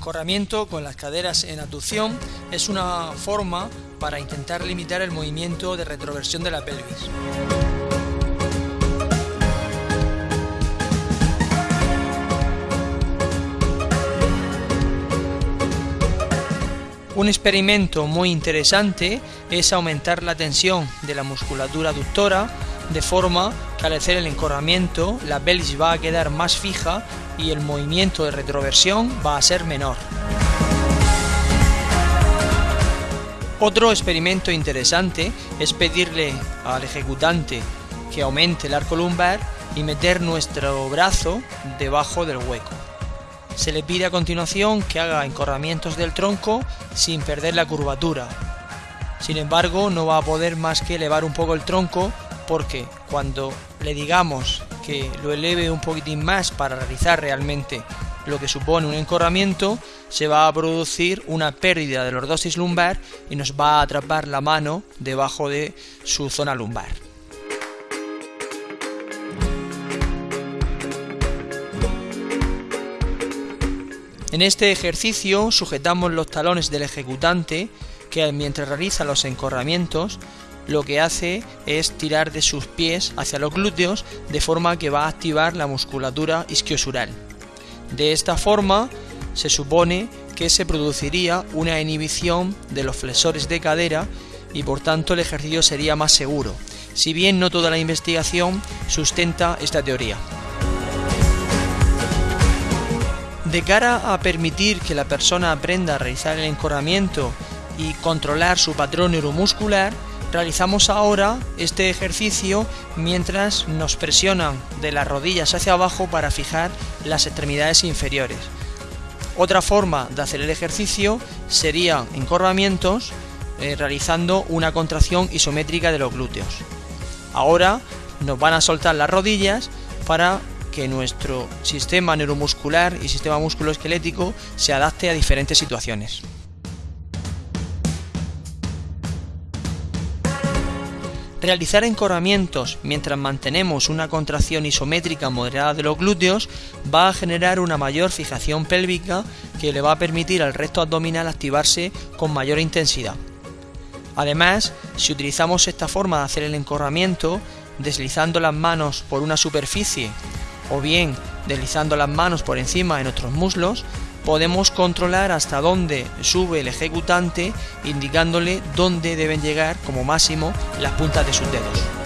encorramiento con las caderas en abducción es una forma para intentar limitar el movimiento de retroversión de la pelvis. Un experimento muy interesante es aumentar la tensión de la musculatura aductora de forma que el encorramiento la pelvis va a quedar más fija y el movimiento de retroversión va a ser menor. Otro experimento interesante es pedirle al ejecutante que aumente el arco lumbar y meter nuestro brazo debajo del hueco. Se le pide a continuación que haga encorramientos del tronco sin perder la curvatura. Sin embargo, no va a poder más que elevar un poco el tronco porque cuando le digamos que lo eleve un poquitín más para realizar realmente lo que supone un encorramiento, se va a producir una pérdida de lordosis lumbar y nos va a atrapar la mano debajo de su zona lumbar. En este ejercicio sujetamos los talones del ejecutante que mientras realiza los encorramientos lo que hace es tirar de sus pies hacia los glúteos de forma que va a activar la musculatura isquiosural. De esta forma se supone que se produciría una inhibición de los flexores de cadera y por tanto el ejercicio sería más seguro, si bien no toda la investigación sustenta esta teoría. De cara a permitir que la persona aprenda a realizar el encorramiento y controlar su patrón neuromuscular, Realizamos ahora este ejercicio mientras nos presionan de las rodillas hacia abajo para fijar las extremidades inferiores. Otra forma de hacer el ejercicio sería encorvamientos eh, realizando una contracción isométrica de los glúteos. Ahora nos van a soltar las rodillas para que nuestro sistema neuromuscular y sistema musculoesquelético se adapte a diferentes situaciones. Realizar encorramientos mientras mantenemos una contracción isométrica moderada de los glúteos va a generar una mayor fijación pélvica que le va a permitir al recto abdominal activarse con mayor intensidad. Además, si utilizamos esta forma de hacer el encorramiento, deslizando las manos por una superficie o bien deslizando las manos por encima de nuestros muslos, podemos controlar hasta dónde sube el ejecutante indicándole dónde deben llegar como máximo las puntas de sus dedos.